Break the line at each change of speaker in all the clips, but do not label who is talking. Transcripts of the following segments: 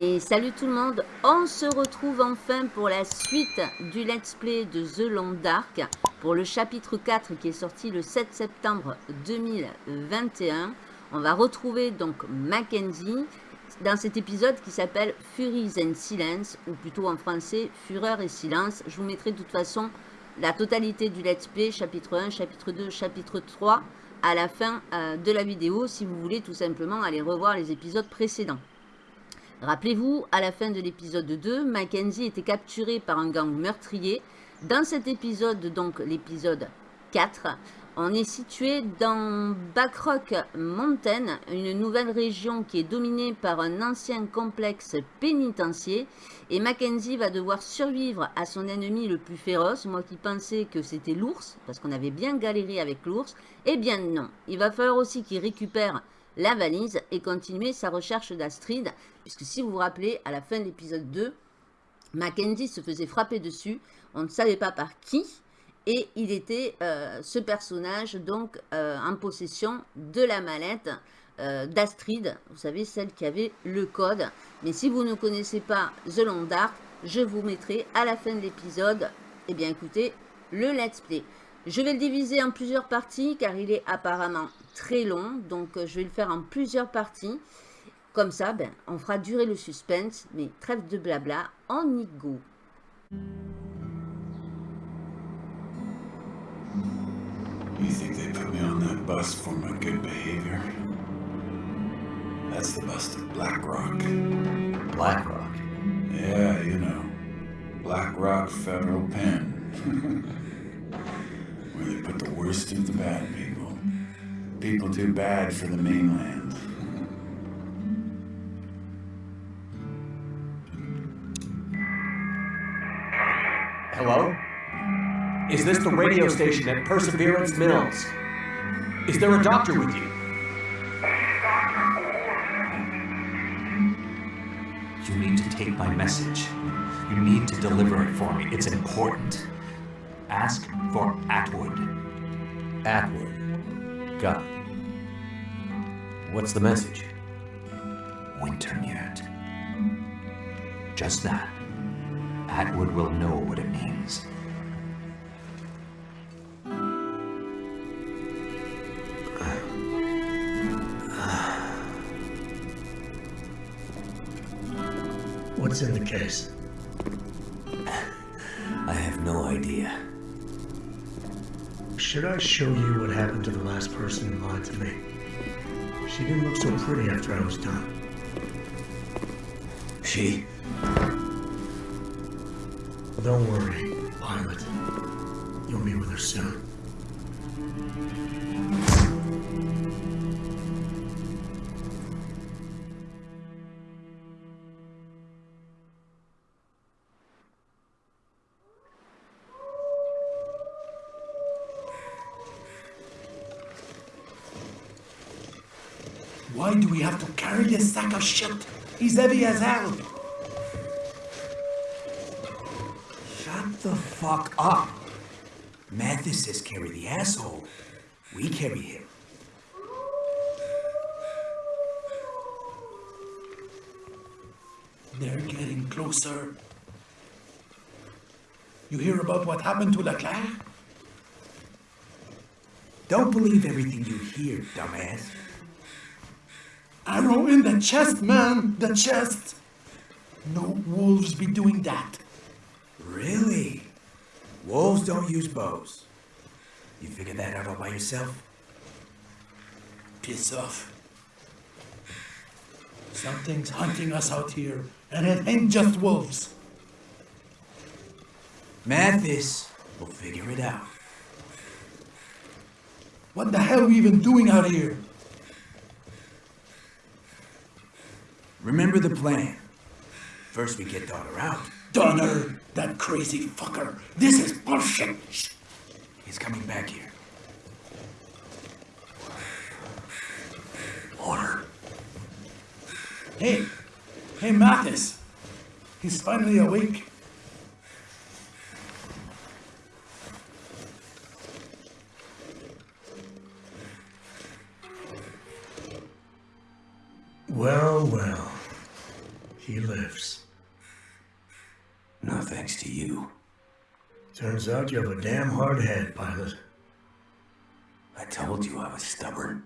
Et salut tout le monde, on se retrouve enfin pour la suite du let's play de The Long Dark pour le chapitre 4 qui est sorti le 7 septembre 2021. On va retrouver donc Mackenzie dans cet épisode qui s'appelle Furies and Silence ou plutôt en français Fureur et Silence. Je vous mettrai de toute façon la totalité du let's play, chapitre 1, chapitre 2, chapitre 3 à la fin euh, de la vidéo si vous voulez tout simplement aller revoir les épisodes précédents. Rappelez-vous, à la fin de l'épisode 2, Mackenzie était capturée par un gang meurtrier. Dans cet épisode, donc l'épisode 4, on est situé dans Backrock Mountain, une nouvelle région qui est dominée par un ancien complexe pénitentiaire. Et Mackenzie va devoir survivre à son ennemi le plus féroce. Moi qui pensais que c'était l'ours, parce qu'on avait bien galéré avec l'ours. Eh bien non, il va falloir aussi qu'il récupère la valise et continuer sa recherche d'Astrid. Puisque si vous vous rappelez, à la fin de l'épisode 2, Mackenzie se faisait frapper dessus. On ne savait pas par qui. Et il était euh, ce personnage donc euh, en possession de la mallette euh, d'Astrid. Vous savez, celle qui avait le code. Mais si vous ne connaissez pas The Long Dark, je vous mettrai à la fin de l'épisode, eh bien écoutez, le let's play. Je vais le diviser en plusieurs parties car il est apparemment très long. Donc je vais le faire en plusieurs parties. Comme ça, ben, on fera durer le suspense. Mais trêve de blabla, on y go.
That's the bus of Black Rock.
Black Rock.
Yeah, you know. Black Rock Federal Pen. Where they put the worst of the bad people. People too bad for the mainland.
Hello? Is this the radio station at Perseverance Mills? Is there a doctor with you? You need to take my message. You need to deliver it for me. It's important. Ask for Atwood.
Atwood. Got it. What's the message?
Wintermute. Just that. Atwood will know what it means.
In the case?
I have no idea.
Should I show you what happened to the last person who lied to me? She didn't look so pretty after I was done.
She?
Don't worry, Violet. You'll meet with her soon.
Why do we have to carry this sack of shit? He's heavy as hell.
Shut the fuck up. Mathis says carry the asshole. We carry him.
They're getting closer. You hear about what happened to Leclerc?
Don't believe everything you hear, dumbass.
Arrow in the chest, man! The chest! No wolves be doing that.
Really? Wolves don't use bows. You figured that out all by yourself?
Piss off. Something's hunting us out here, and it ain't just wolves.
Mathis will figure it out.
What the hell are we even doing out here?
Remember the plan. First we get Donner out.
Donner! That crazy fucker! This is bullshit! Shh.
He's coming back here.
Order. Hey! Hey, Mathis! He's finally awake.
Well, well. Turns out you have a damn hard head, pilot.
I told you I was stubborn.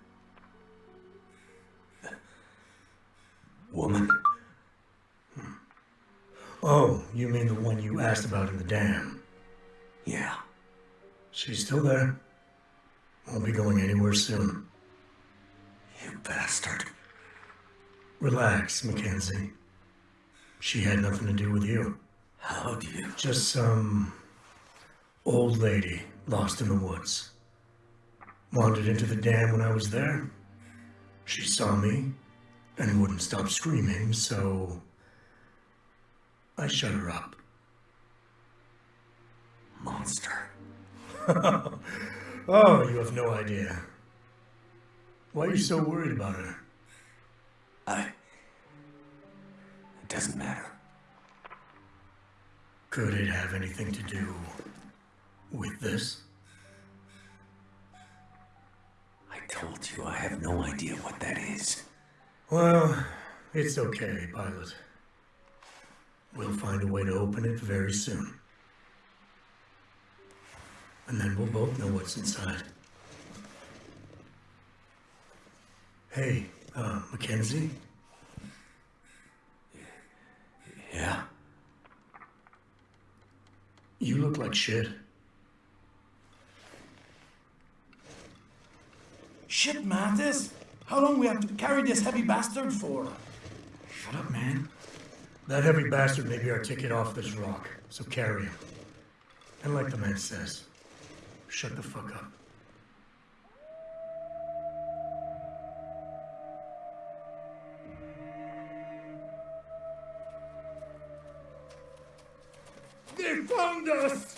Woman?
Oh, you mean the one you asked about in the dam?
Yeah.
She's still there. Won't be going anywhere soon.
You bastard.
Relax, Mackenzie. She had nothing to do with you.
How do you?
Just some old lady lost in the woods. Wandered into the dam when I was there. She saw me and wouldn't stop screaming, so I shut her up.
Monster.
Oh, you have no idea. Why are you so worried about her?
I. It doesn't matter.
Could it have anything to do with this?
I told you I have no idea what that is.
Well, it's okay, pilot. We'll find a way to open it very soon. And then we'll both know what's inside. Hey, uh, Mackenzie?
Yeah?
You look like shit.
Shit, Mathis! How long we have to carry this heavy bastard for?
Shut up, man.
That heavy bastard may be our ticket off this rock, so carry him. And like the man says, shut the fuck up.
They found us!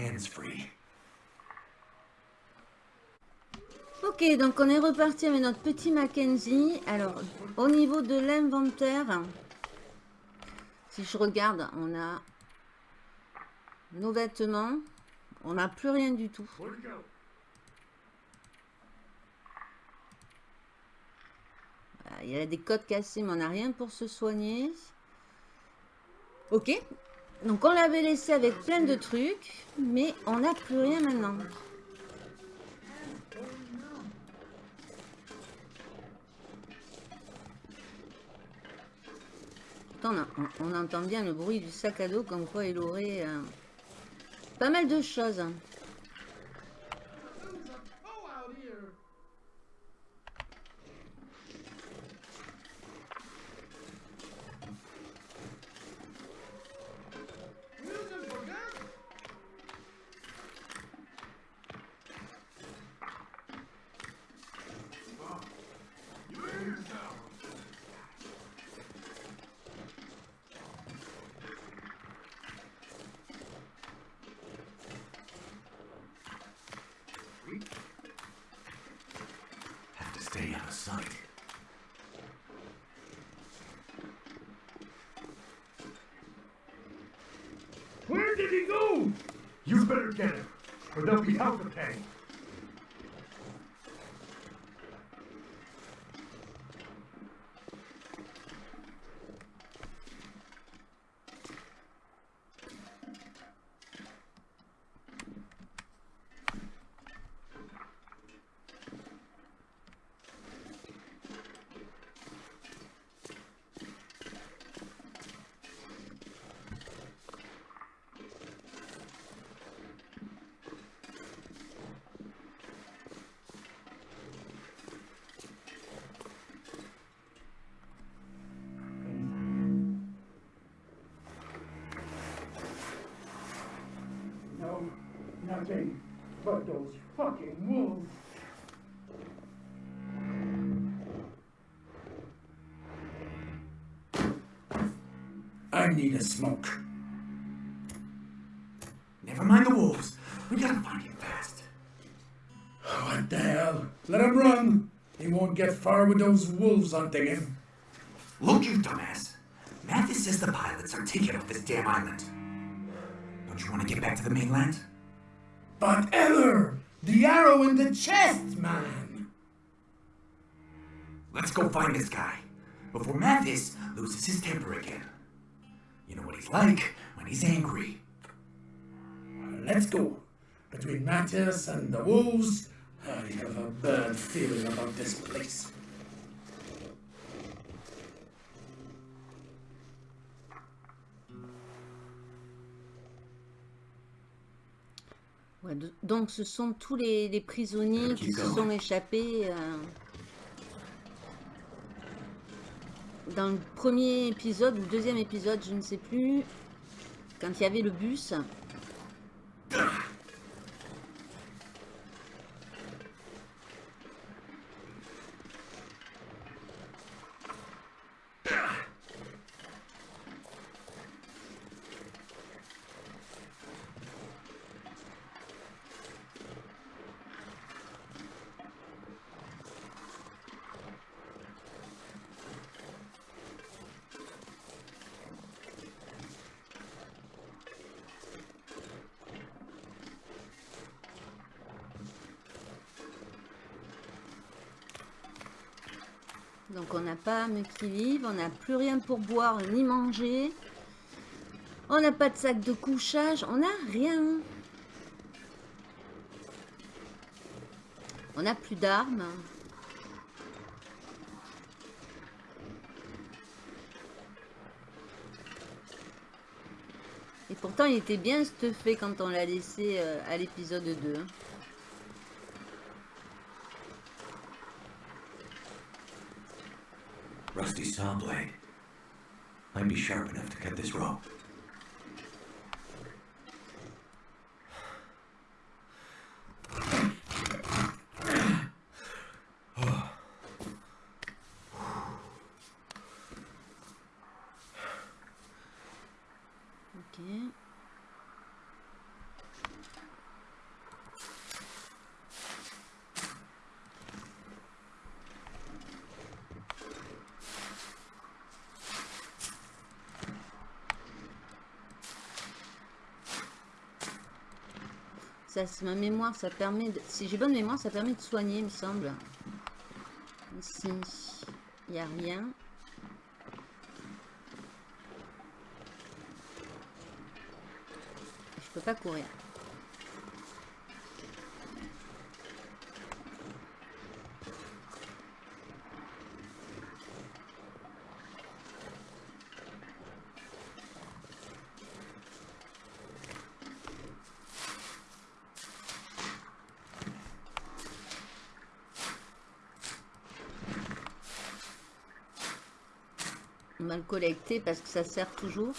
Hands free.
Ok, donc on est reparti avec notre petit Mackenzie. Alors, au niveau de l'inventaire, si je regarde, on a nos vêtements. On n'a plus rien du tout. Il y a des côtes cassées, mais on n'a rien pour se soigner. Ok. Donc on l'avait laissé avec plein de trucs, mais on n'a plus rien maintenant. On, entend bien le bruit du sac à dos, comme quoi il aurait euh, pas mal de choses.
Stay out of sight.
Where did he go? You better get him, or they'll be hell to pay. Need a smoke.
Never mind the wolves. We gotta find him fast.
What the hell? Let him run. He won't get far with those wolves hunting him.
Look, you dumbass. Mathis says the pilots are taken off this damn island. Don't you want to get back to the mainland?
But Eller, the arrow in the chest, man.
Let's go find this guy before Mathis loses his temper again. Like when he's angry.
Let's go. Between Matthias and the wolves, I have a bad feeling about this place.
Ouais, donc ce sont tous les, les prisonniers qui se sont échappés euh, dans le premier épisode ou le deuxième épisode, je ne sais plus, quand il y avait le bus. Donc on n'a pas âme qui on n'a plus rien pour boire ni manger. On n'a pas de sac de couchage, on n'a rien. On n'a plus d'armes. Et pourtant il était bien stuffé quand on l'a laissé euh, à l'épisode 2.
Saw blade. Might be sharp enough to cut this rope.
Ma mémoire, ça permet de... Si j'ai bonne mémoire, ça permet de soigner, il me semble. Ici, il n'y a rien. Je peux pas courir. Collecter parce que ça sert toujours.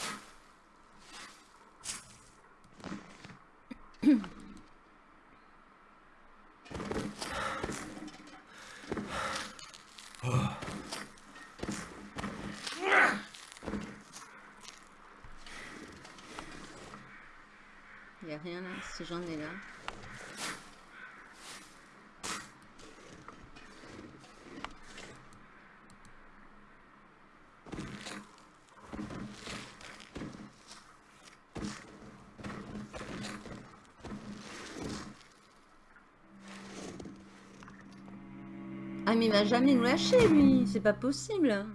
Il n'y a rien là, si j'en ai là. Il va jamais nous lâcher lui, c'est pas possible.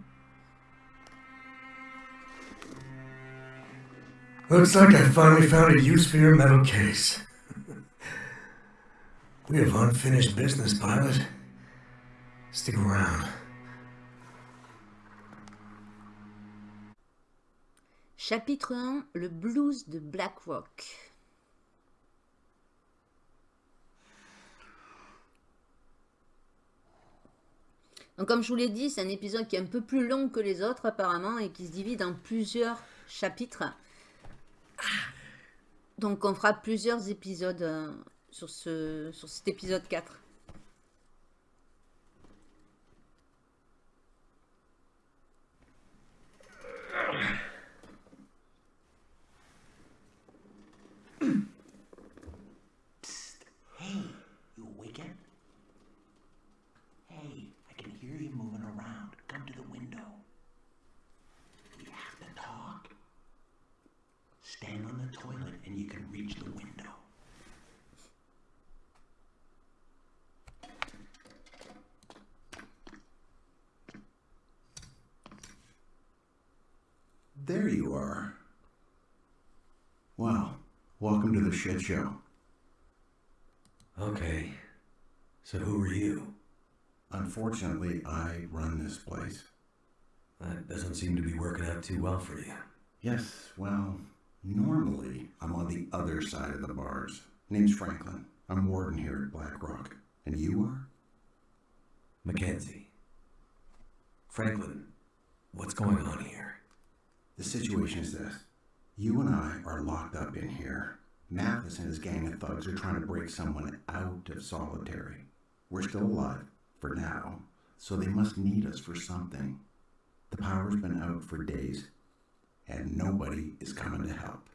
Looks like I finally found a use for your metal case. we have unfinished business, pilot. Stick around.
Chapitre 1, le blues de Black Rock. Donc comme je vous l'ai dit, c'est un épisode qui est un peu plus long que les autres apparemment et qui se divise en plusieurs chapitres. Donc on fera plusieurs épisodes euh, sur, sur cet épisode 4.
Welcome to the shit show.
Okay. So who are you?
Unfortunately, I run this place.
That doesn't seem to be working out too well for you.
Yes, well, normally I'm on the other side of the bars. Name's Franklin. I'm warden here at Black Rock. And you are?
Mackenzie. Franklin, what's going on here?
The situation is this. You and I are locked up in here. Mathis and his gang of thugs are trying to break someone out of solitary. We're still alive, for now, so they must need us for something. The power's been out for days, and nobody is coming to help.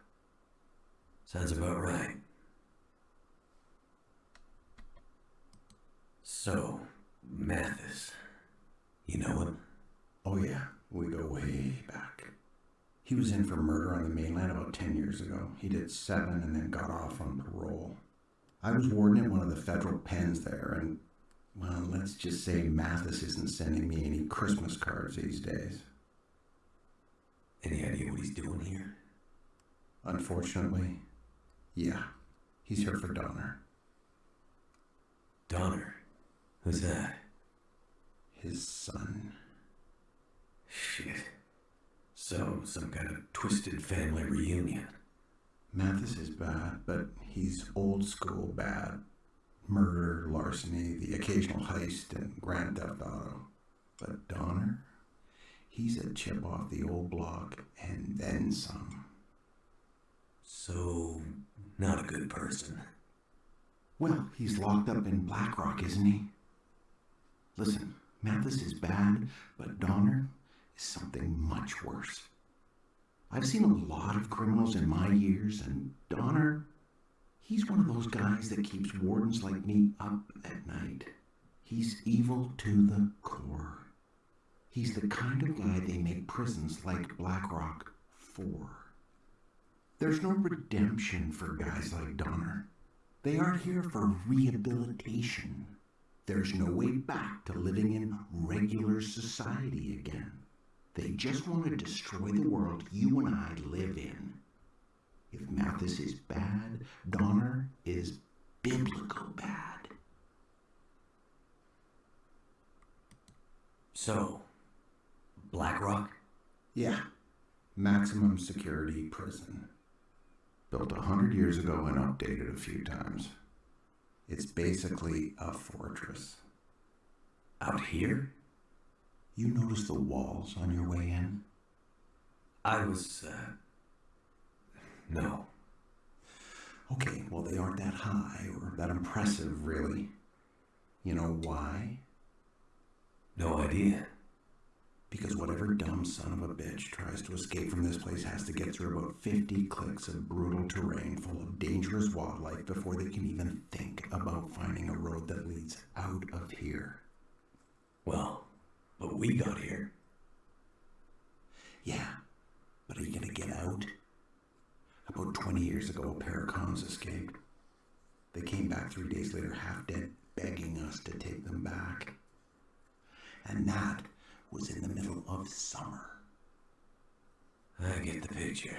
Sounds about right. So, Mathis. You know him?
Oh yeah, we go way back. He was in for murder on the mainland about 10 years ago. He did seven and then got off on parole. I was warden at one of the federal pens there, and, well, let's just say Mathis isn't sending me any Christmas cards these days.
Any idea what he's doing here?
Unfortunately, yeah, he's here for Donner.
Donner. Who's that?
His son.
Shit. So, some kind of twisted family reunion.
Mathis is bad, but he's old school bad. Murder, larceny, the occasional heist, and grand theft auto. But Donner? He's a chip off the old block, and then some.
So, not a good person.
Well, he's locked up in Blackrock, isn't he? Listen, Mathis is bad, but Donner is something much worse. I've seen a lot of criminals in my years, and Donner, he's one of those guys that keeps wardens like me up at night. He's evil to the core. He's the kind of guy they make prisons like Blackrock for. There's no redemption for guys like Donner. They aren't here for rehabilitation. There's no way back to living in regular society again. They just want to destroy the world you and I live in. If Mathis is bad, Donner is biblical bad.
So, Blackrock?
Yeah, maximum security prison. Built a hundred years ago and updated a few times. It's basically a fortress.
Out here?
You notice the walls on your way in?
I was, uh. No.
Okay, well, they aren't that high or that impressive, really. You know why?
No idea.
Because whatever dumb son of a bitch tries to escape from this place has to get through about 50 clicks of brutal terrain full of dangerous wildlife before they can even think about finding a road that leads out of here.
Well, but we got here.
Yeah, but are you gonna get out? About 20 years ago, a pair of cons escaped. They came back three days later, half dead, begging us to take them back. And that was in the middle of summer.
I get the picture.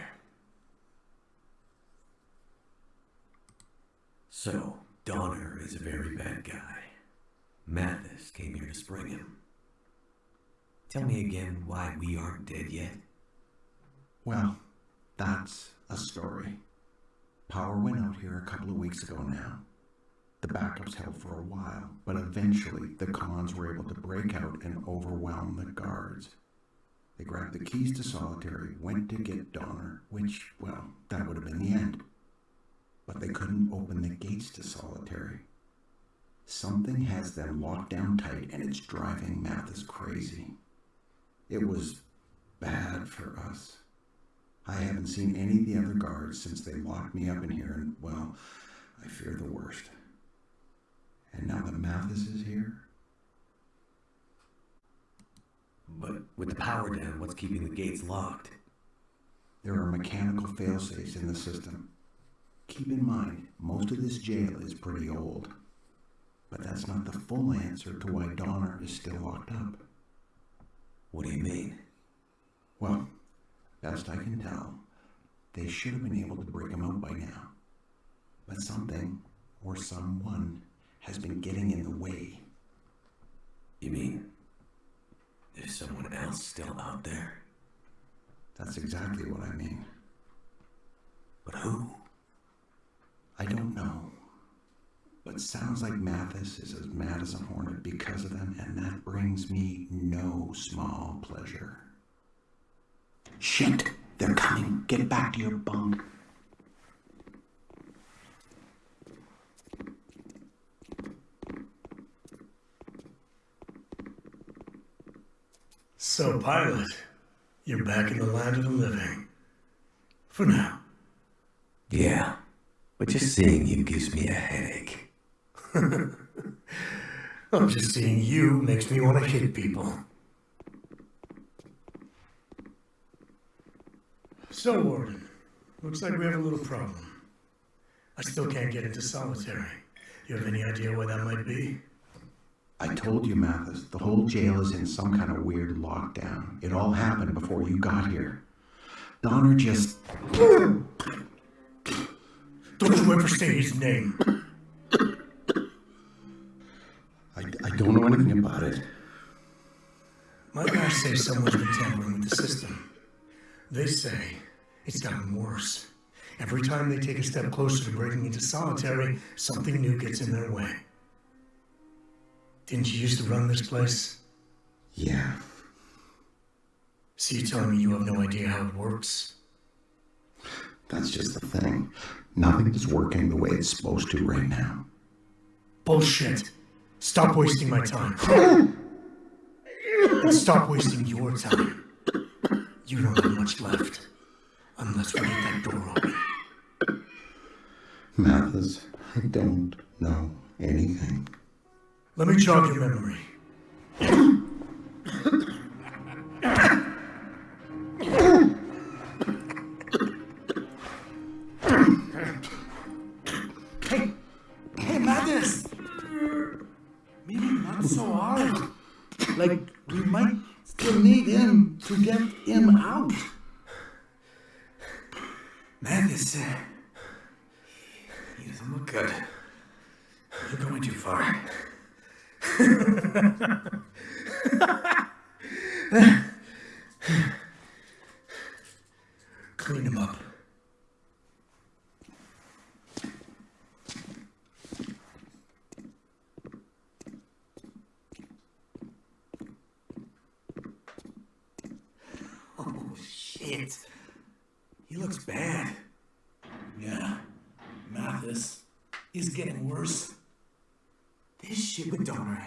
So, Donner is a very bad guy. Mathis came here to spring him. Tell me again why we aren't dead yet.
Well, that's a story. Power went out here a couple of weeks ago now. The backups held for a while, but eventually the cons were able to break out and overwhelm the guards. They grabbed the keys to solitary, went to get Donner, which, well, that would have been the end. but they couldn't open the gates to solitary. Something has them locked down tight and it's driving Mathis crazy. It was bad for us. I haven't seen any of the other guards since they locked me up in here, and well, I fear the worst. And now that Mathis is here,
But with the power down, what's keeping the gates locked?
there are mechanical failsafes in the system. Keep in mind, most of this jail is pretty old. But that's not the full answer to why Donner is still locked up.
What do you mean?
Well, best I can tell, they should have been able to break him out by now. But something, or someone, has been getting in the way.
You mean there's someone else still out there?
That's exactly what I mean.
But who?
I don't know. But sounds like Mathis is as mad as a hornet because of them, and that brings me no small pleasure. Shit! They're coming! Get back to your bunk!
So, pilot, you're back in the land of the living. For now.
Yeah. But just seeing you gives me a headache.
I'm just seeing you makes me want to hit people. So, Warden, looks like we have a little problem. I still can't get into solitary. You have any idea why that might be?
I told you, Mathis, the whole jail is in some kind of weird lockdown. It all happened before you got here. Donner just.
Don't you ever say his name.
I, don't know anything about it.
My guys say someone's been tampering with the system. They say it's gotten worse. Every time they take a step closer to breaking into solitary, something new gets in their way. Didn't you used to run this place?
Yeah,
So you're telling me you have no idea how it works?
that's just the thing. Nothing is working the way it's supposed to right now.
Bullshit. Stop wasting my time. and stop wasting your time. You don't have much left. Unless we get that door open.
Mathis, I don't know anything.
Let me jog your memory.
Like, we might still need him to get him out.
Mathis, uh, he doesn't look good. You're going too far.
Clean him up.
Oh, shit. He looks bad.
Yeah, Mathis is getting worse.
This shit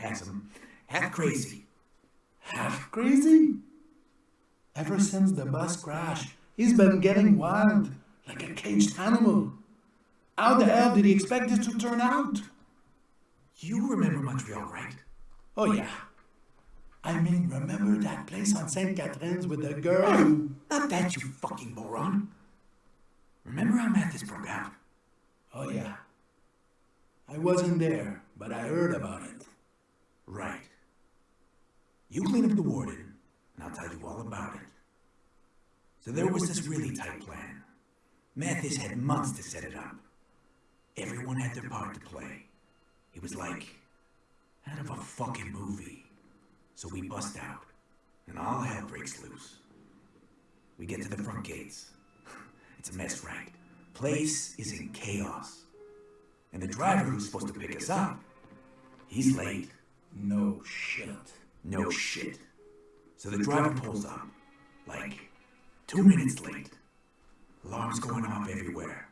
with Donner has him half crazy.
Half crazy? Ever since the bus crash, he's been getting wild, like a caged animal. How the hell did he expect this to turn out?
You remember Montreal, right?
Oh, yeah. I mean, remember that place on St. Catherine's with the girl who...
Not that, you fucking moron. Remember how Mathis broke out?
Oh, yeah. I wasn't there, but I heard about it.
Right. You clean up the warden, and I'll tell you all about it. So there was this really tight plan. Mathis had months to set it up. Everyone had their part to play. It was like out of a fucking movie. So we bust out, and all hell breaks loose. We get to the front gates. It's a mess, right? Place is in chaos. And the driver who's supposed to pick us up, he's late.
No shit.
No shit. So the driver pulls up, like, two minutes late. Alarms going off everywhere.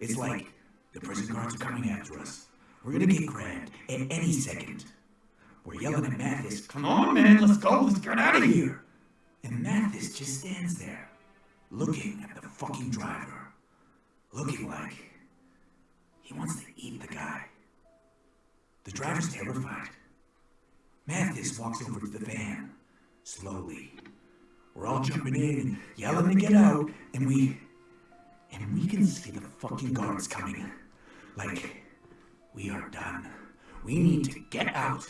It's like The prison guards are coming after us. We're gonna get grabbed at any second. We're yelling at Mathis, come on, man, let's go, let's get out of here. And Mathis just stands there, looking at the fucking driver. Looking like he wants to eat the guy. The driver's terrified. Mathis walks over to the van, slowly. We're all jumping in and yelling to get out, and we. And we can see the fucking guards coming. Like, we are done. We need to get out.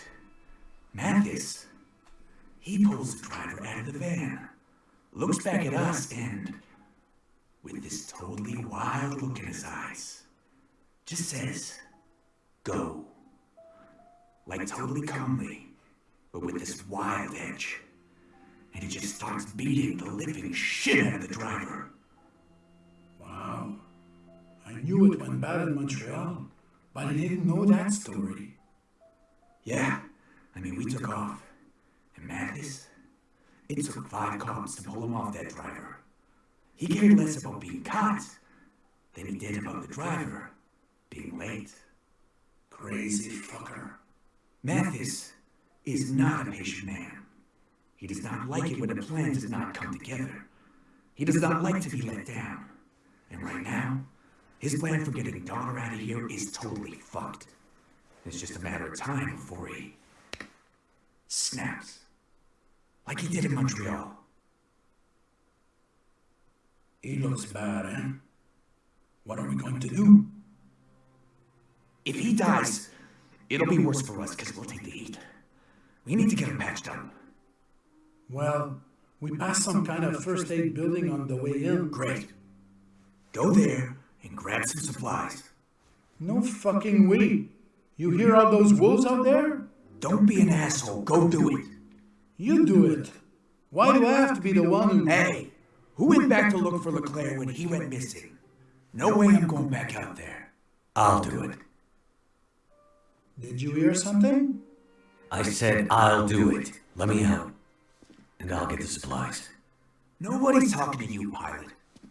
Mathis, he pulls the driver out of the van, looks back at us, and with this totally wild look in his eyes, just says, Go. Like totally calmly, but with this wild edge. And he just starts beating the living shit out of the driver.
Wow. I knew it went bad in Montreal, but I didn't know that story.
Yeah, I mean, we took off. And Mathis, it took five cops to pull him off that driver. He cared less about being caught than he did about the driver being late.
Crazy fucker.
Mathis is not a patient man. He does not like it when a plan does not come together. He does not like to be let down. And right now, his plan for getting Donner out of here is totally fucked. It's just a matter of time before he snaps. Like he did in Montreal.
He looks bad, eh? What are we going to do?
If he dies, it'll be worse for us because we'll take the heat. We need to get him patched up.
Well, we passed some kind of first aid building on the way in.
Great. Go there and grab some supplies.
No fucking way. You hear all those wolves out there?
Don't be an asshole. Go do it.
You do it. Why do I have to be the one who...
Hey, who went back to look for Leclerc when he went missing? No way I'm going back out there. I'll do it.
Did you hear something?
I said I'll do it. Let me out. And I'll get the supplies.
Nobody's talking to you, pilot.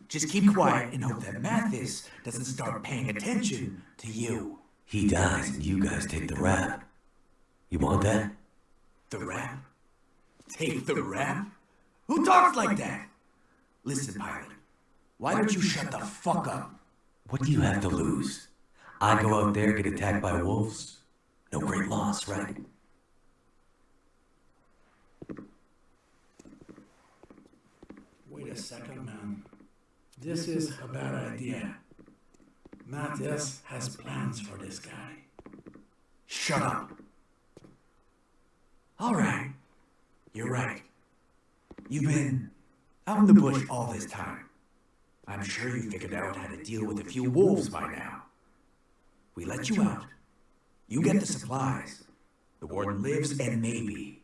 Just keep quiet and hope that Mathis doesn't start paying attention to you.
He dies and you guys take the rap. You want that?
The rap? Take the rap? Who talks like that? Listen, pilot. Why don't you shut the fuck up?
What do you have to lose? I go out there, get attacked by wolves? No great loss, right?
Wait a second, man. This is a bad idea. Matthias has plans for this guy.
Shut up. All right. You're right. You've been out in the bush all this time. I'm sure you figured out how to deal with a few wolves by now. We let you out. You get the supplies. The warden lives, and maybe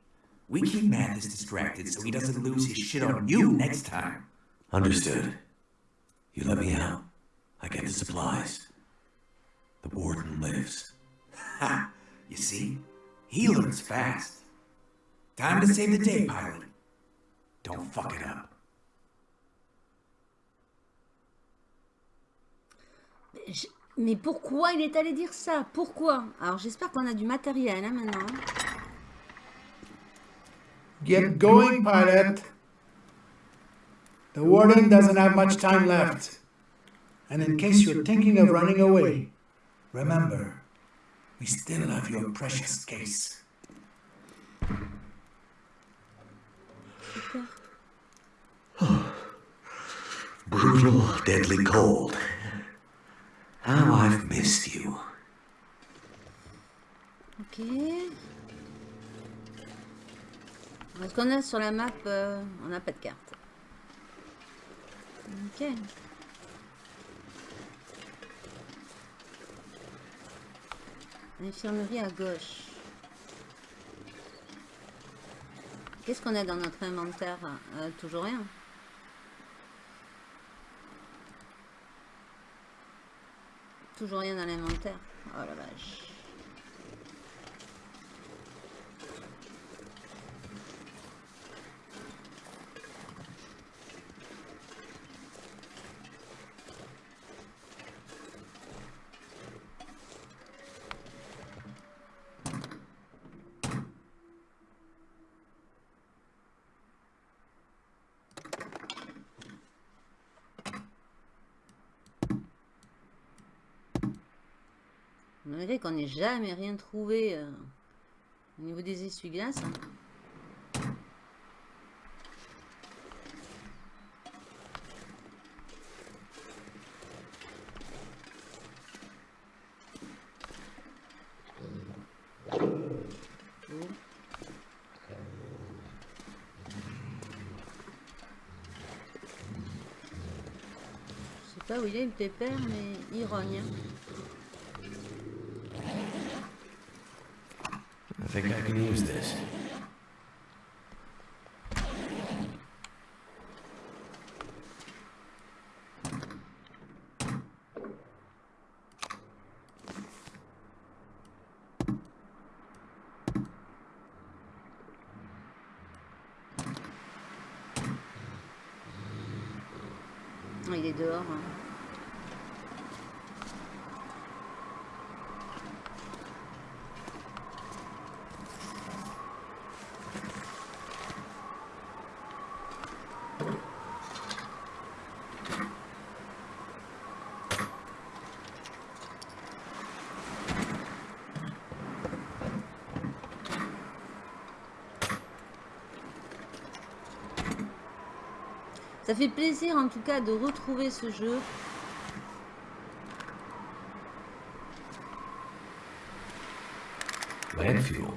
we keep Mathis distracted so he doesn't lose his shit on you next time.
Understood. You let me out. I get the supplies. The warden lives.
Ha! You see? He learns fast. Time to save the day, pilot. Don't fuck it up.
Mais pourquoi il est allé dire ça Pourquoi Alors j'espère qu'on a du matériel hein, maintenant.
Get going, pilot. The warden doesn't have much time left. And in case you're thinking of running away, remember, we still have your precious case.
Brutal, deadly cold. How I've missed you.
Ok. Est-ce qu'on a sur la map euh, On n'a pas de carte. Ok. Infirmerie à gauche. Qu'est-ce qu'on a dans notre inventaire? Euh, Toujours rien. Toujours rien dans l'inventaire. Oh la vache. Malgré qu'on n'ait jamais rien trouvé euh, au niveau des essuie-glaces. hein. Je sais pas où il est le pépère, mais il rogne.
Think I can use this.
Ça fait plaisir en tout cas de retrouver ce jeu.
Land fuel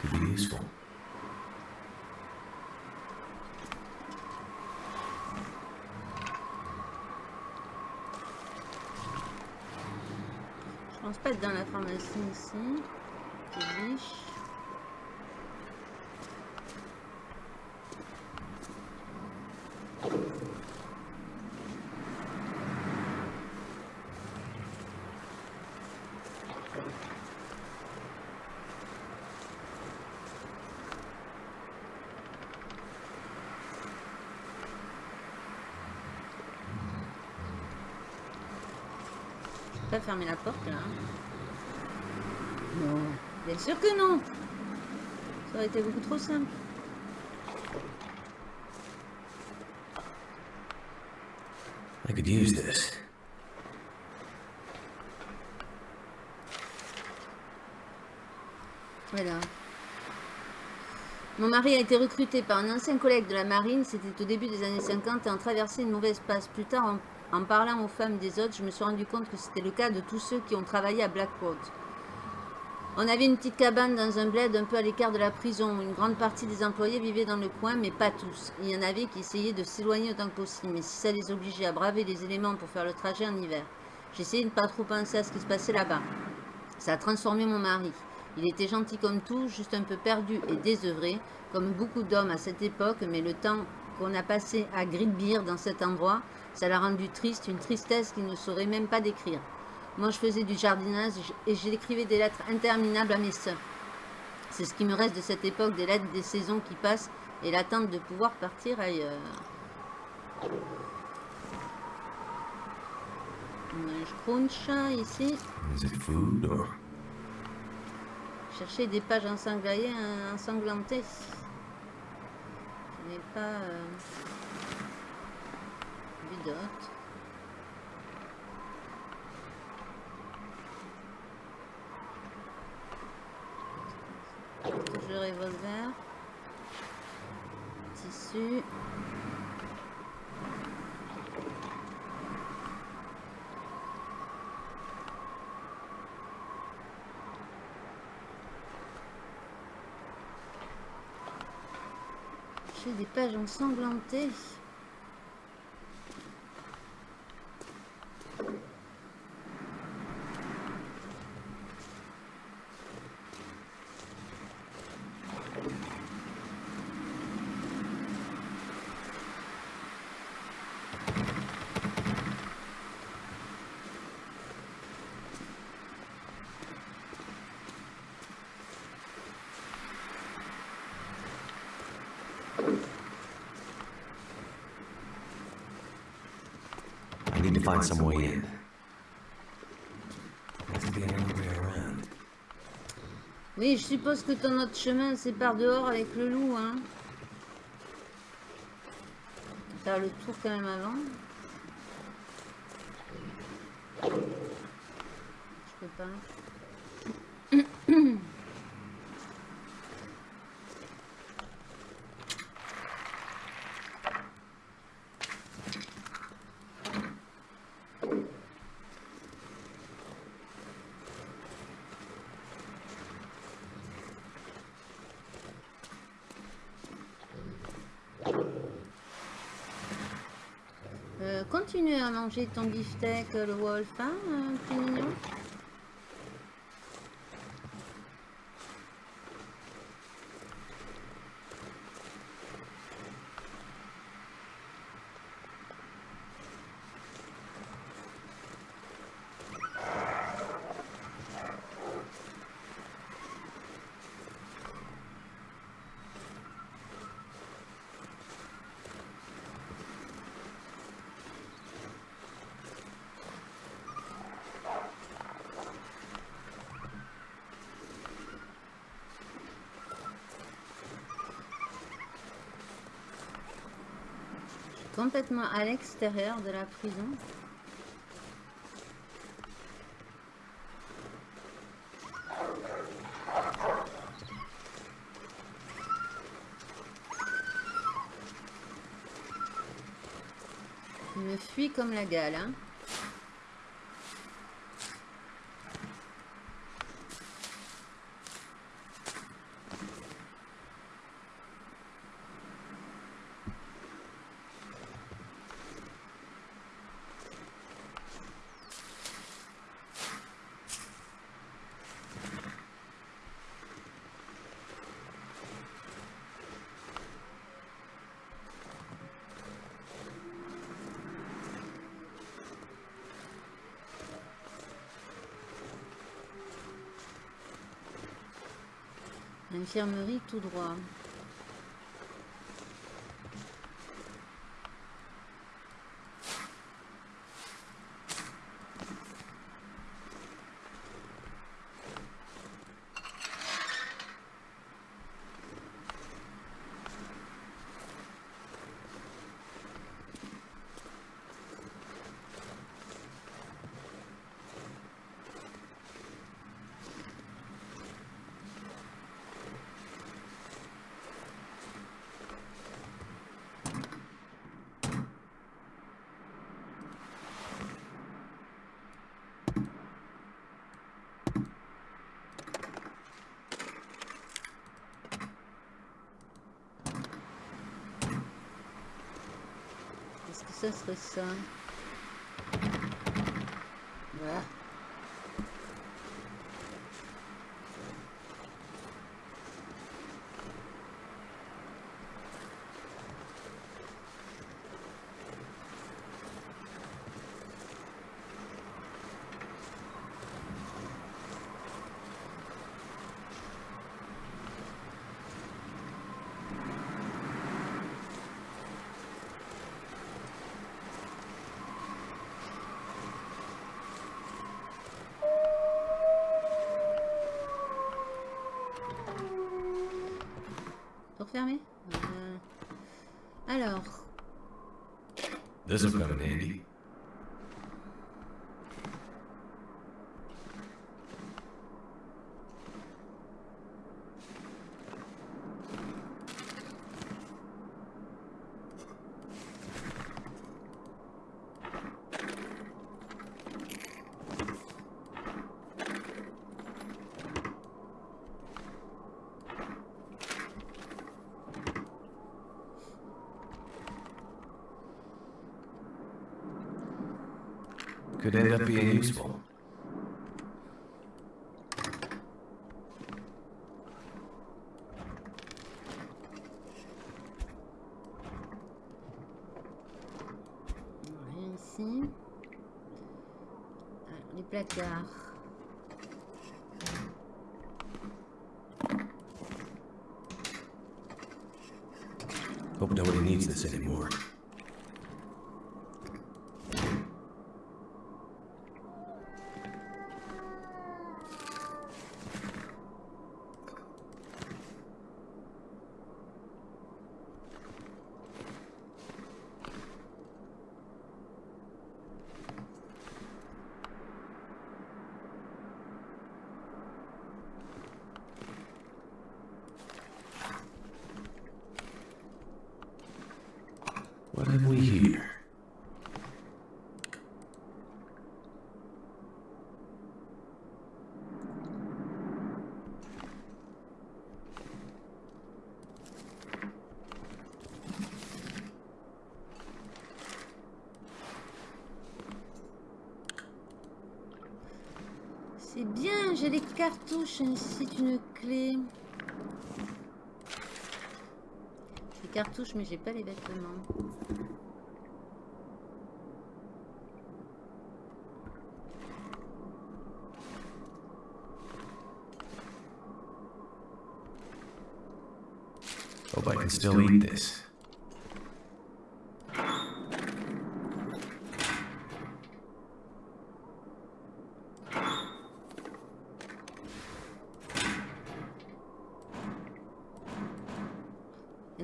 could be useful.
Je pense pas être dans la pharmacie ici. C'est biche. Je peux pas fermer la porte là. hein. Non. Bien sûr que non. Ça aurait été beaucoup trop simple.
I could use this.
Voilà. Mon mari a été recruté par un ancien collègue de la marine, c'était au début des années 50 et en traversé une mauvaise passe. Plus tard, en, en parlant aux femmes des autres, je me suis rendu compte que c'était le cas de tous ceux qui ont travaillé à Blackwood. On avait une petite cabane dans un bled un peu à l'écart de la prison. Une grande partie des employés vivaient dans le coin, mais pas tous. Il y en avait qui essayaient de s'éloigner autant que possible, mais si ça les obligeait à braver les éléments pour faire le trajet en hiver. J'essayais de ne pas trop penser à ce qui se passait là-bas. Ça a transformé mon mari. Il était gentil comme tout, juste un peu perdu et désœuvré, comme beaucoup d'hommes à cette époque, mais le temps qu'on a passé à Grillbeer dans cet endroit, ça l'a rendu triste, une tristesse qu'il ne saurait même pas décrire. Moi, je faisais du jardinage et j'écrivais des lettres interminables à mes sœurs. C'est ce qui me reste de cette époque, des lettres des saisons qui passent et l'attente de pouvoir partir ailleurs. Un crunch ici. Chercher des pages ensanglantées. ensanglantées. Je n'ai pas euh, Touche le revolver. Tissu. J'ai des pages ensanglantées.
I need
Oui, je suppose que ton autre chemin, c'est par dehors avec le loup, hein. Faire le tour quand même avant. Je prépare. Euh, continue à manger ton beefsteak, le wolf, hein, euh, petit mignon. Complètement à l'extérieur de la prison. Il me fuit comme la gale, hein. Infirmerie tout droit. process this uh, Euh, Alors,
This'll come in handy. Could end up being useful.
Les cartouches ainsi qu'une clé. Les cartouches, mais j'ai pas les vêtements.
Hope I can still eat this.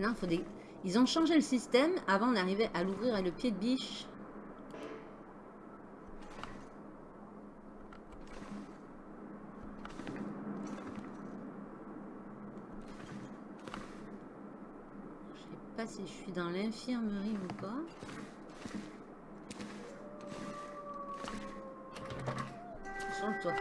Maintenant, faut des... Ils ont changé le système. Avant, on arrivait à l'ouvrir avec le pied de biche. Je sais pas si je suis dans l'infirmerie ou pas. Sur le toit.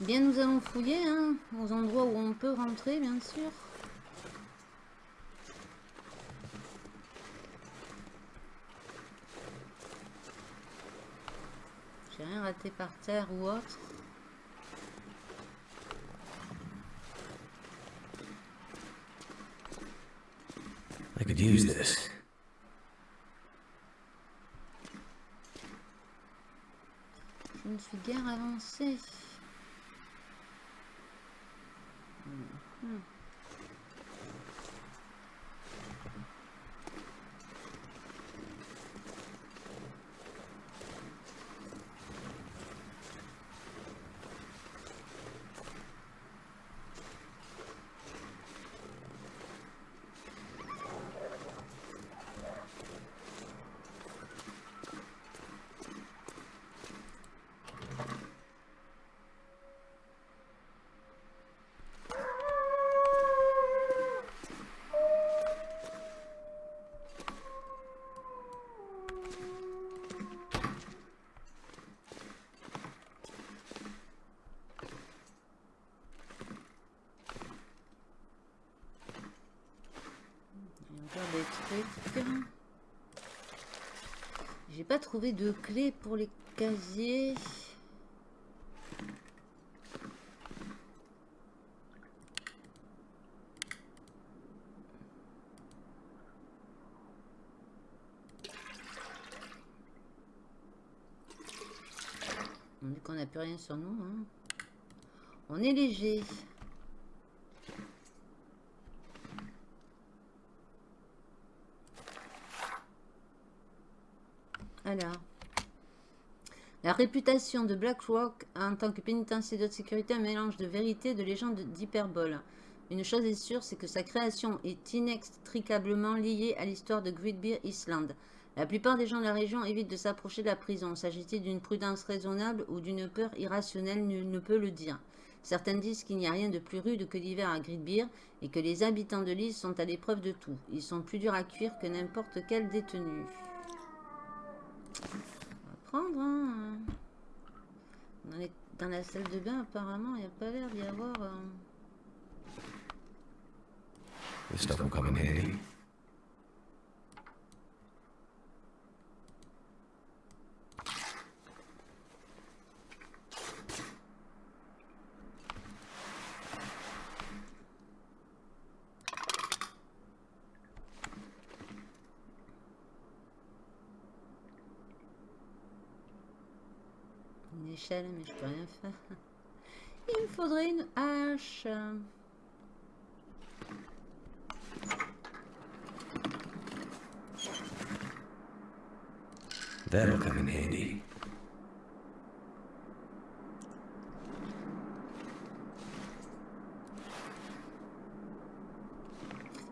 Bien, nous allons fouiller hein, aux endroits où on peut rentrer, bien sûr. J'ai rien raté par terre ou autre.
I could use this.
Je ne suis guère avancée. Mhm. Il y a encore J'ai pas trouvé de clé pour les casiers. On dit qu'on n'a plus rien sur nous. hein. On est léger. Alors. La réputation de BlackRock en tant que pénitencier de sécurité, un mélange de vérité et de légende d'hyperbole. Une chose est sûre, c'est que sa création est inextricablement liée à l'histoire de Great Bear Island. La plupart des gens de la région évitent de s'approcher de la prison. S'agit-il d'une prudence raisonnable ou d'une peur irrationnelle, nul ne peut le dire. Certains disent qu'il n'y a rien de plus rude que l'hiver à Great Bear et que les habitants de l'île sont à l'épreuve de tout. Ils sont plus durs à cuire que n'importe quel détenu. Hein. Dans la salle de bain, apparemment, il n'y a pas l'air d'y avoir... euh,
This stuff will come in handy.
une échelle, mais je peux rien faire. Il me faudrait une hache.
That'll come in handy.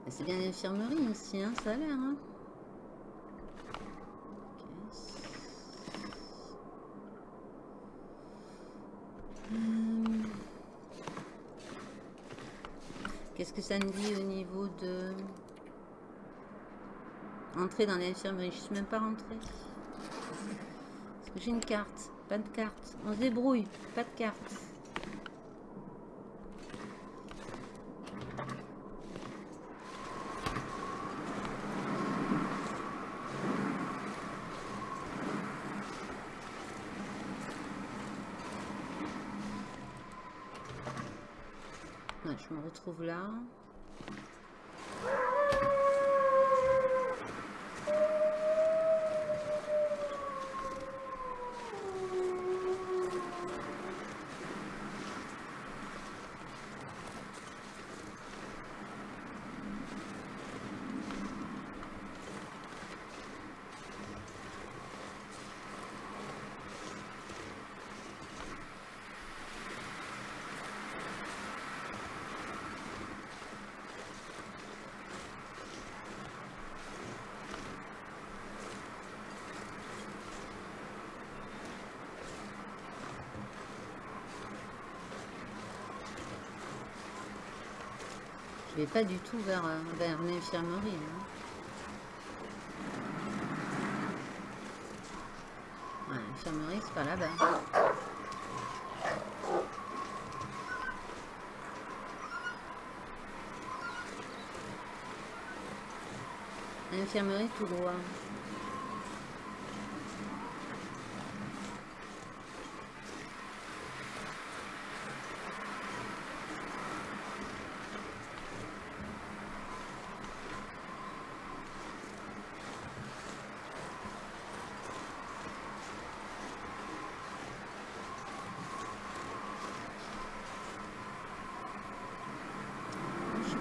C'est bien l'infirmerie ici, hein, ça a l'air. Hein. Dit au niveau de... Entrer dans l'infirmerie. Je suis même pas rentrée. Est-ce que j'ai une carte Pas de carte. On se débrouille. Pas de carte. Ouais, je me retrouve là. Pas du tout vers, euh, vers l'infirmerie. hein. L'infirmerie, c'est pas là-bas. L'infirmerie tout droit.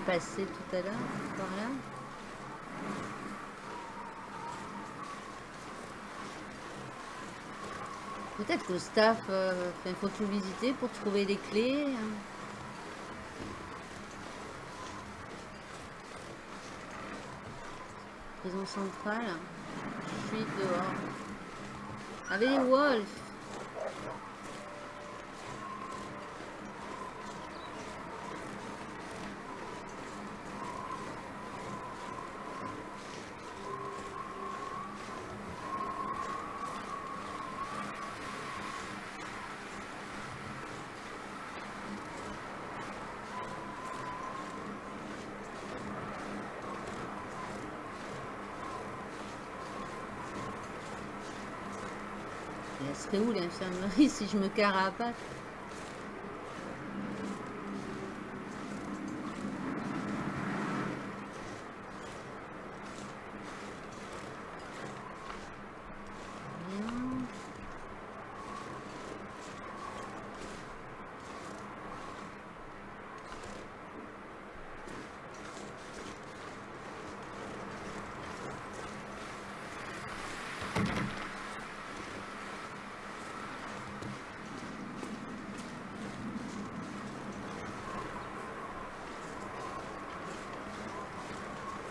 Passée tout à l'heure par là. Peut-être que le staff, euh, il faut tout visiter pour trouver les clés. hein. Prison centrale. Je suis dehors. Avec les wolves. Et Elle serait où l'infirmerie si je me carapate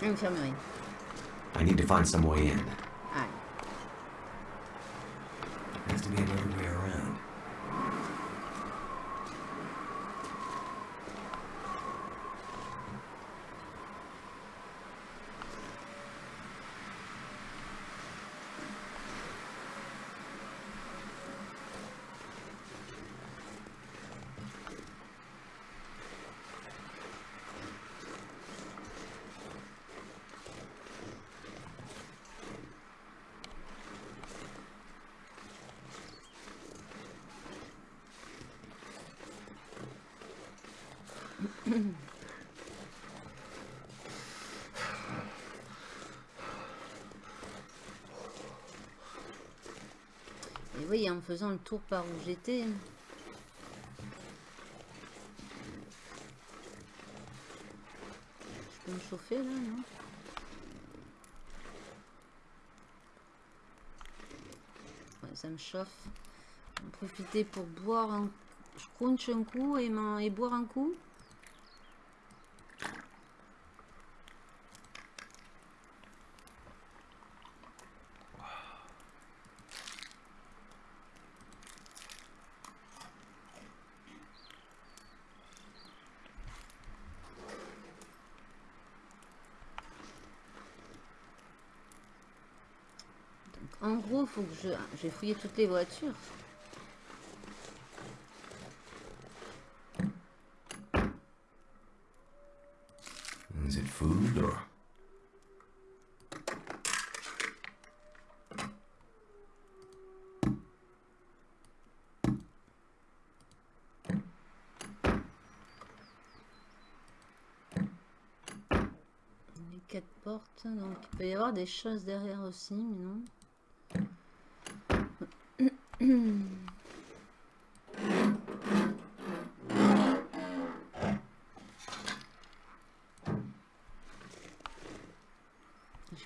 Infirmerie.
I need to find some way in.
Faisant le tour par où j'étais. Je peux me chauffer là, non? Ouais, ça me chauffe. En profiter pour boire un... Je crunch un coup et, et boire un coup. En gros, faut que je... J'ai fouillé toutes les voitures.
Is it food or.
Les quatre portes, donc il peut y avoir des choses derrière aussi, mais non. Je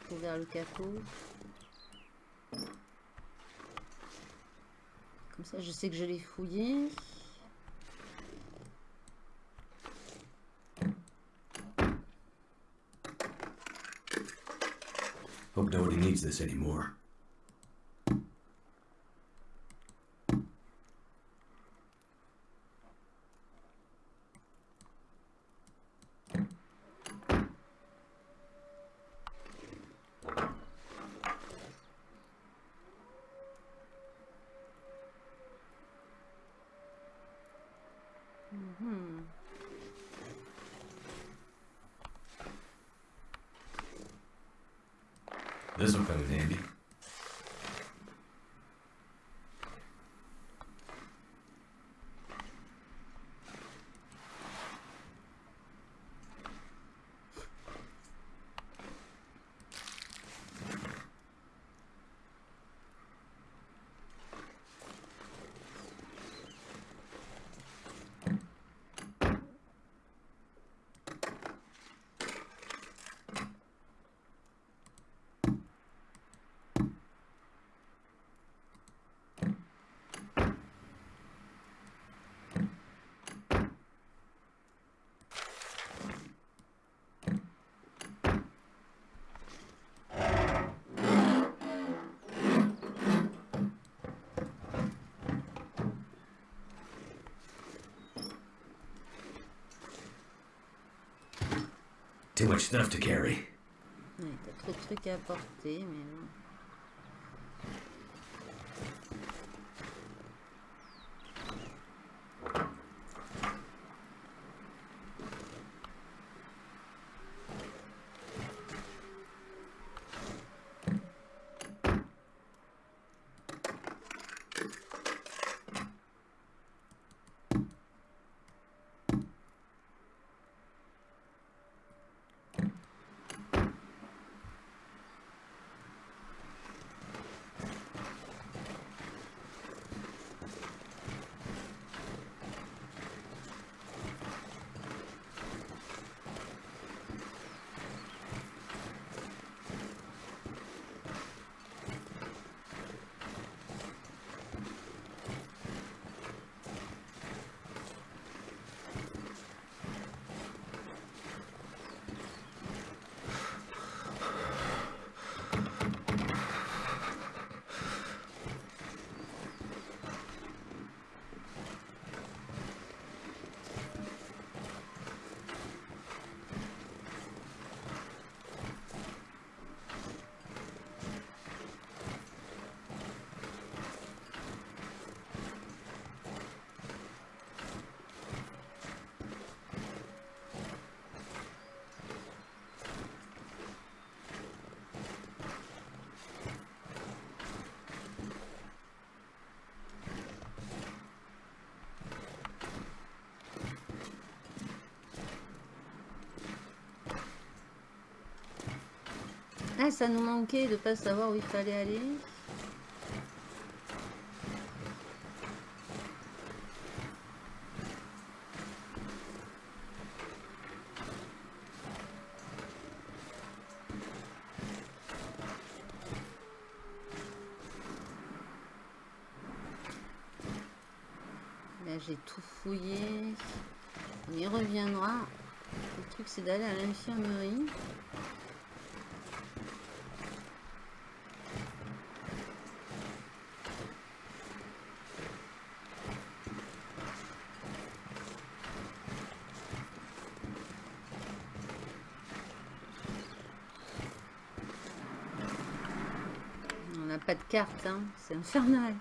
peux ouvrir le capot. Comme ça, je sais que je l'ai fouillé.
Hope nobody needs this anymore. Too much stuff to carry.
À porter, mais. Ça nous manquait de pas savoir où il fallait aller. Là, j'ai tout fouillé. On y reviendra. Le truc, c'est d'aller à l'infirmerie. De carte, hein. c'est infernal.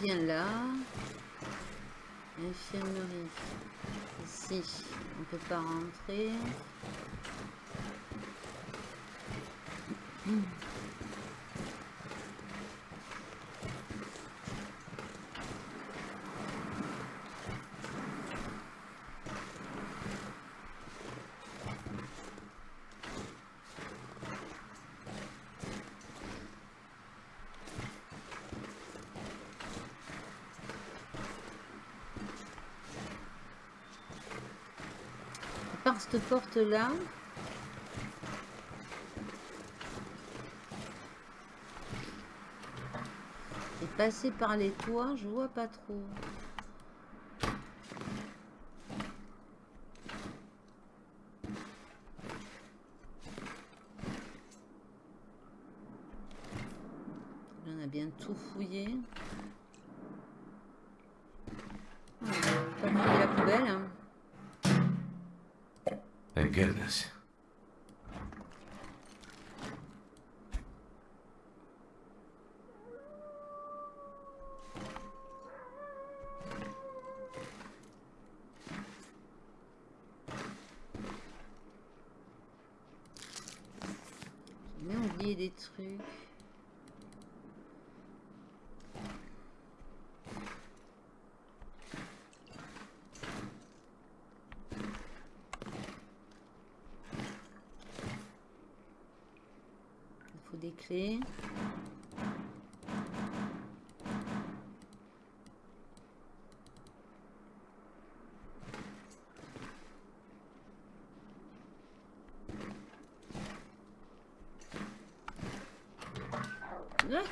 Revient là. Infirmerie. Ici, on peut pas rentrer. Par cette porte là. Et passer par les toits, je vois pas trop. Des trucs. Il faut des clés. Ça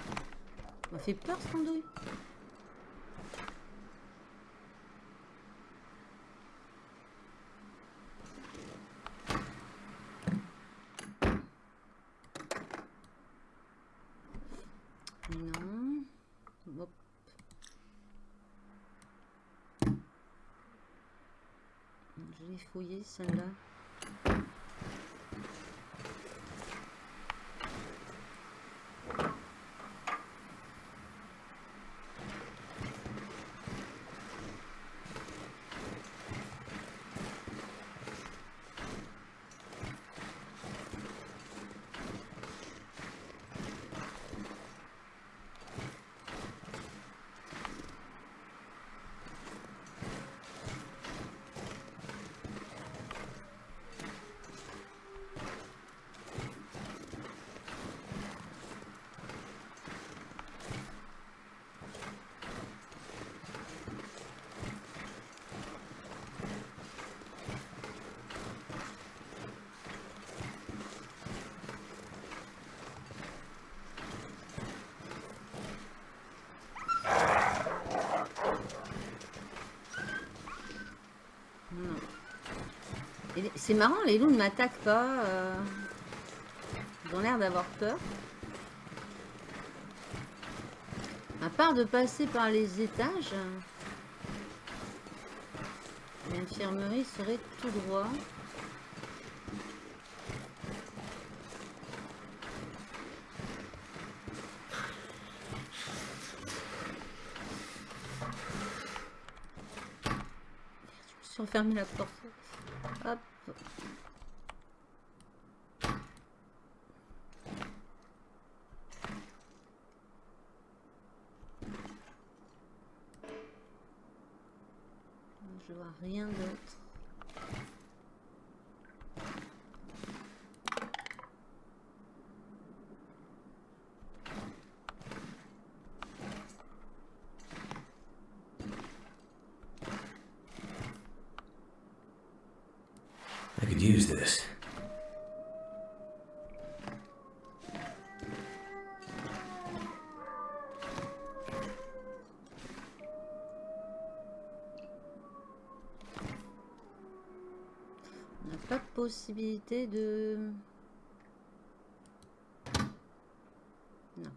m'a fait peur ce andouille. Non. Je l'ai fouillé celle-là. Non. Et les- C'est marrant, les loups ne m'attaquent pas. euh, Ils ont l'air d'avoir peur. À part de passer par les étages, l'infirmerie serait tout droit. Je me suis refermé la porte. 同样的。Possibilité de... Non.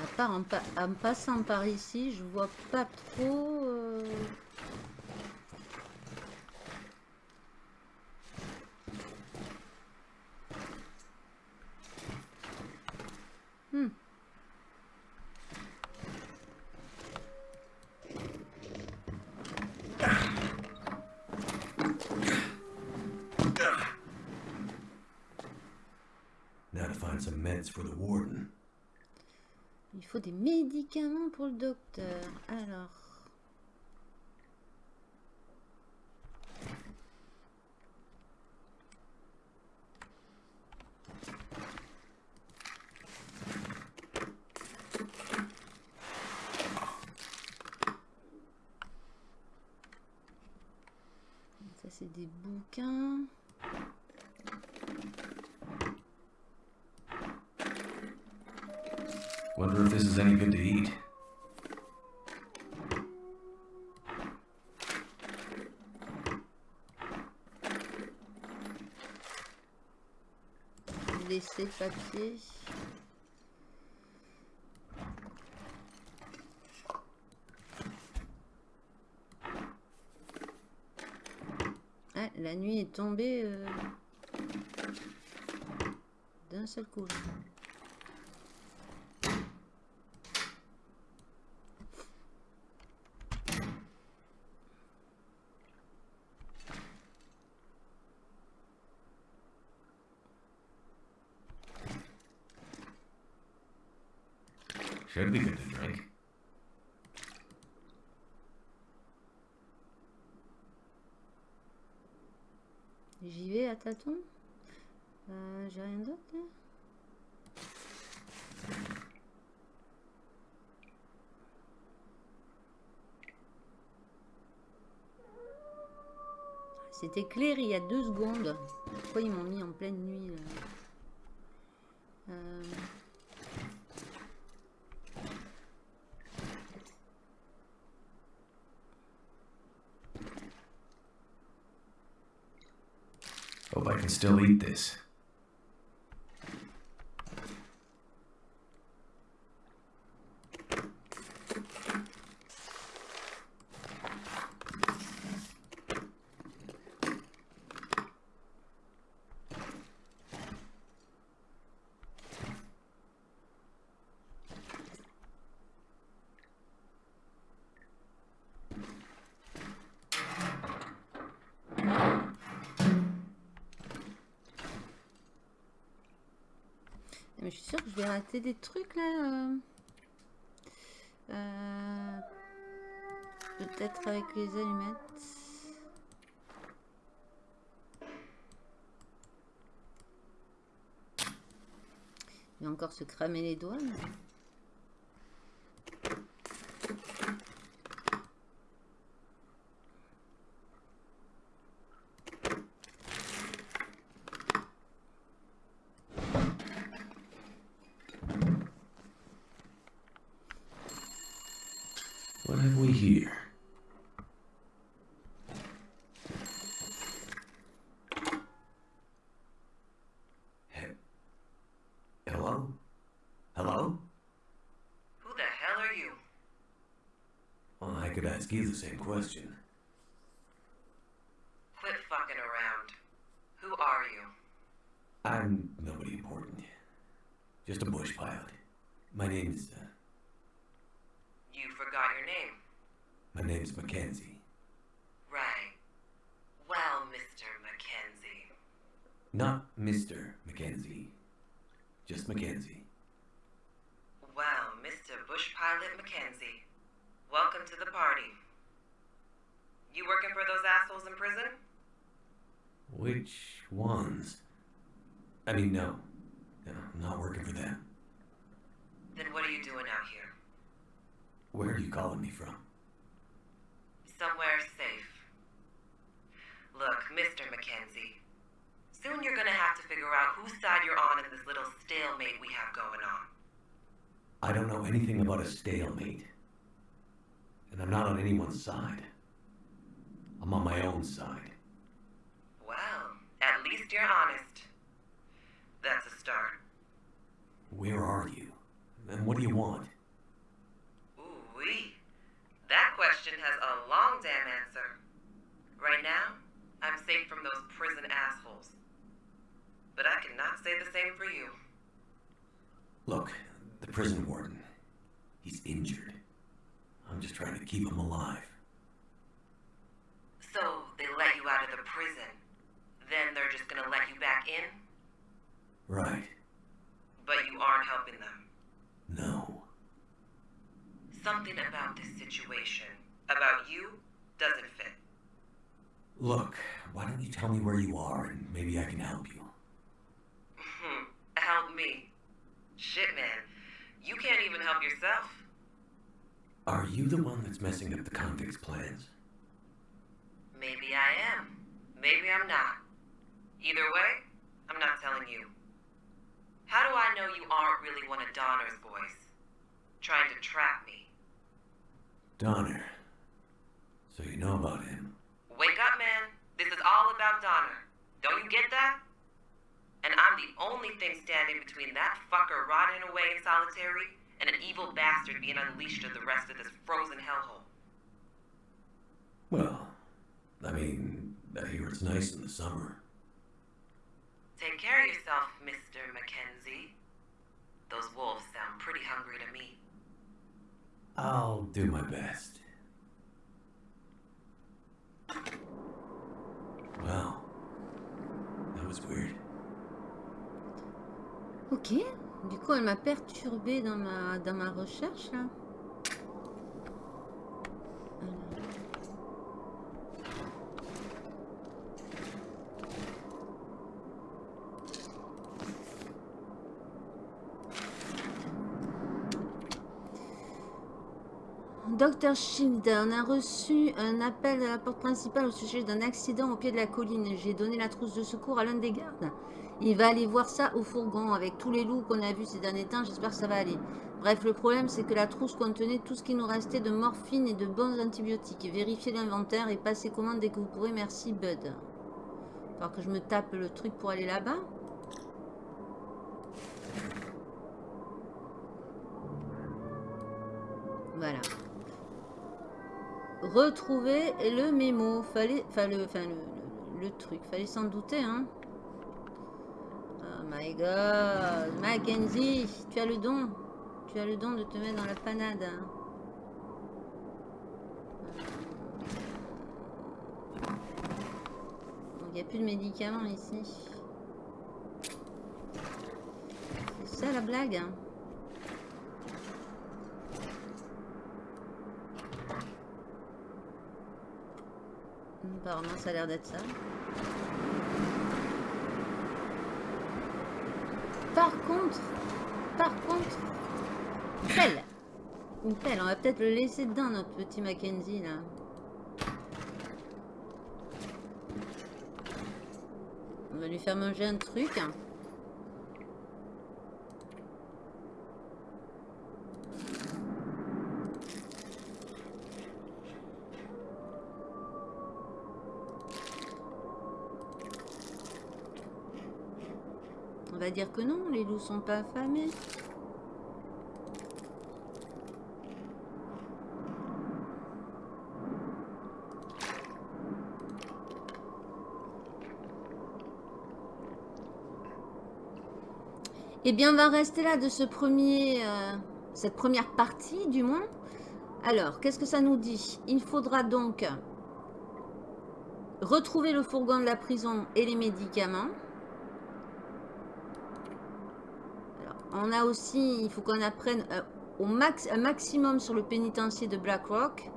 À part en, pa- en passant par ici, je vois pas trop... euh, Hmm.
Now to find some meds for the warden.
Il faut des médicaments pour le docteur. Alors... Ça c'est des bouquins.
Wonder if this is any good to eat.
Laisser papier. Ah, la nuit est tombée euh, d'un seul coup. J'y vais à tâtons. Euh, J'ai rien d'autre là C'était clair il y a deux secondes. Pourquoi ils m'ont mis en pleine nuit là?
Eat this.
Je suis sûre que je vais rater des trucs là. euh. Euh, Peut-être avec les allumettes. Il va encore se cramer les doigts.
The
same question.
Quit fucking around. Who are you?
I'm nobody important. Just a bush pilot. My name's, uh,
You forgot your name.
my name's Mackenzie.
Right. Well, Mr. Mackenzie.
Not Mr. Mackenzie. Just Mackenzie.
Well, Mr. Bush Pilot Mackenzie. Welcome to the party. You working for those assholes in prison?
Ones? I mean, no. No, I'm not working for them.
Then what are you doing out here?
Where are you calling me from?
Somewhere safe. Look, Mr. Mackenzie. Soon you're gonna have to figure out whose side you're on in this little stalemate we have going on.
I don't know anything about a stalemate. And I'm not on anyone's side. I'm on my own side.
Well, at least you're honest. That's a start.
Where are you? And what do you want?
Ooh-wee. That question has a long damn answer. Right now, I'm safe from those prison assholes. But I cannot say the same for you.
Look, the prison warden. He's injured. I'm just trying to keep him alive.
So they let you out of the prison. Then they're just gonna let you back in?
Right.
But you aren't helping them.
No.
Something about this situation, about you, doesn't fit.
Look, why don't you tell me where you are and maybe I can help you?
Hmm, help me. Shit, man. You can't even help yourself.
Are you the one that's messing up the convicts' plans?
Maybe I am. Maybe I'm not. Either way, I'm not telling you. How do I know you aren't really one of Donner's boys? Trying to trap me.
Donner. So you know about him.
Wake up, man. This is all about Donner. Don't you get that? And I'm the only thing standing between that fucker rotting away in solitary and an evil bastard being unleashed to the rest of this frozen hellhole.
Well, I mean, I hear it's nice in the summer.
Take care of yourself, Mr. Mackenzie. Those wolves sound pretty hungry to me.
I'll do my best. Well, that was weird.
Ok. Du coup, elle m'a perturbé dans ma, dans ma recherche, là. Alors. On a reçu un appel à la porte principale au sujet d'un accident au pied de la colline. J'ai donné la trousse de secours à l'un des gardes. Il va aller voir ça au fourgon avec tous les loups qu'on a vus ces derniers temps. J'espère que ça va aller. Bref, le problème, c'est que la trousse contenait tout ce qui nous restait de morphine et de bons antibiotiques. Vérifiez l'inventaire et passez commande dès que vous pourrez. Merci, Bud. Alors que je me tape le truc pour aller là-bas. Voilà. Retrouver le mémo. Fallait, enfin le, enfin le, truc. Fallait s'en douter, hein. Oh my god. Mackenzie, tu as le don. Tu as le don de te mettre dans la panade. Il n'y a plus de médicaments ici. C'est ça la blague. hein. Apparemment, ça a l'air d'être ça. Par contre, par contre, pelle. Une pelle, on va peut-être le laisser dedans, notre petit Mackenzie, là. On va lui faire manger un truc. Dire que non, les loups sont pas affamés. Eh bien, on va rester là de ce premier, euh, cette première partie, du moins. Alors, qu'est-ce que ça nous dit? Il faudra donc retrouver le fourgon de la prison et les médicaments. Alors, on a aussi, il faut qu'on apprenne euh, au un maximum sur le pénitencier de Blackrock.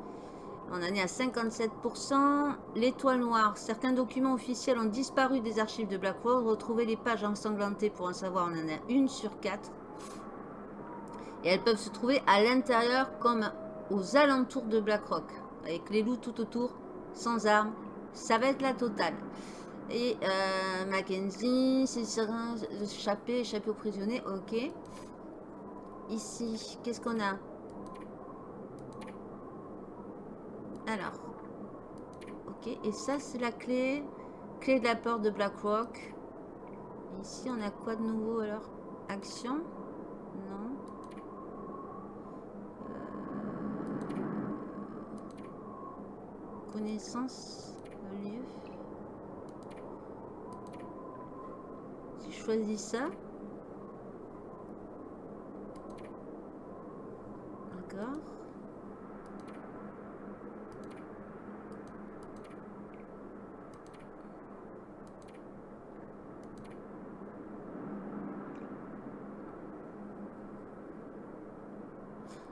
On en est à 57%. L'étoile noire. Certains documents officiels ont disparu des archives de Blackrock. Retrouver les pages ensanglantées pour en savoir, on en a une sur quatre. Et elles peuvent se trouver à l'intérieur comme aux alentours de Blackrock. Avec les loups tout autour, sans armes. Ça va être la totale. Et euh, Mackenzie, c'est serein, échapper, échapper aux prisonniers. Ok. Ici, qu'est-ce qu'on a? Alors. Ok, et ça c'est la clé. Clé de la porte de Blackrock. Ici on a quoi de nouveau alors? Action? Non. Euh, connaissance? Lieu. Si je choisis ça. D'accord.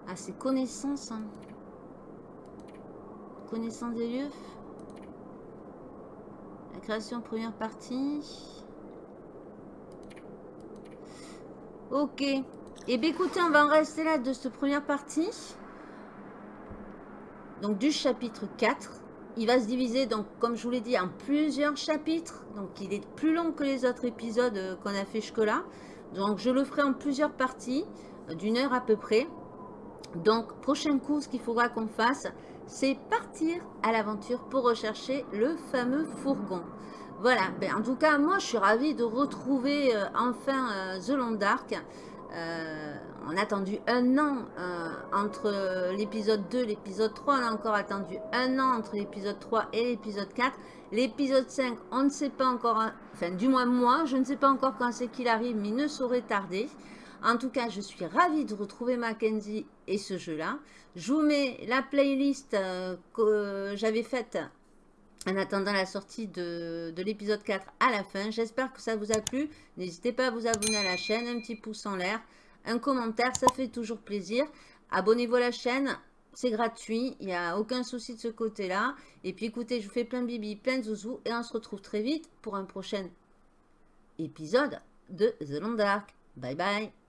Ah, c'est connaissance. Hein. Connaissance des lieux. La création première partie. Ok. Et eh bien écoutez, on va en rester là de cette première partie. Donc du chapitre 4. Il va se diviser, donc comme je vous l'ai dit, en plusieurs chapitres. Donc il est plus long que les autres épisodes euh, qu'on a fait jusque-là. Donc je le ferai en plusieurs parties, euh, d'une heure à peu près. Donc, prochain coup, ce qu'il faudra qu'on fasse, c'est partir à l'aventure pour rechercher le fameux fourgon. Voilà, ben, en tout cas, moi, je suis ravie de retrouver euh, enfin euh, The Long Dark. Euh, on a attendu un an entre l'épisode 2 et l'épisode 3. On a encore attendu un an entre l'épisode 3 et l'épisode 4. L'épisode 5, on ne sait pas encore, enfin du moins moi, je ne sais pas encore quand c'est qu'il arrive, mais il ne saurait tarder. En tout cas, je suis ravie de retrouver Mackenzie et ce jeu-là. Je vous mets la playlist que j'avais faite en attendant la sortie de, l'épisode 4 à la fin. J'espère que ça vous a plu. N'hésitez pas à vous abonner à la chaîne, un petit pouce en l'air, un commentaire, ça fait toujours plaisir. Abonnez-vous à la chaîne, c'est gratuit, il n'y a aucun souci de ce côté-là. Et puis écoutez, je vous fais plein de bibi, plein de zouzou, et on se retrouve très vite pour un prochain épisode de The Long Dark. Bye bye